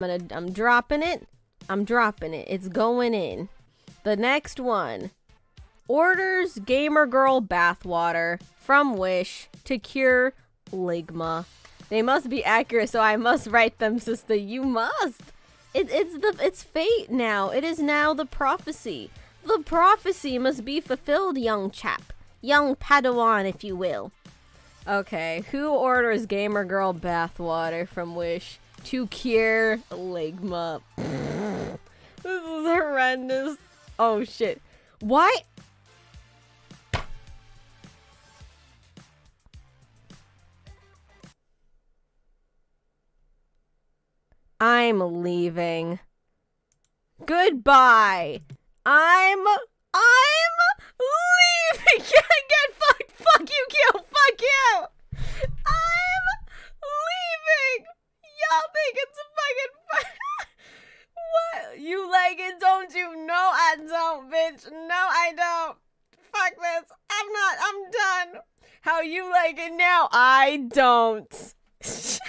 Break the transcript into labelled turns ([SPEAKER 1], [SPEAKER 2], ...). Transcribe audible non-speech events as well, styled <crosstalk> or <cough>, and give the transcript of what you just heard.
[SPEAKER 1] I'm gonna I'm dropping it. I'm dropping it. It's going in. The next one. Orders gamer girl bathwater from Wish to cure ligma. They must be accurate, so I must write them, sister. You must. It, it's the it's fate now. It is now the prophecy. The prophecy must be fulfilled, young chap. Young Padawan, if you will. Okay, who orders gamer girl bathwater from Wish to cure ligma? this is horrendous. Oh shit. Why? I'm leaving. Goodbye. I'm I'm leaving. get, get fucked. Fuck you, Q. Fuck you. I'm leaving. Y'all think it's a fucking what? You like it, don't you? No, I don't, bitch. No, I don't. Fuck this. I'm not. I'm done. How you like it now? I don't. <laughs>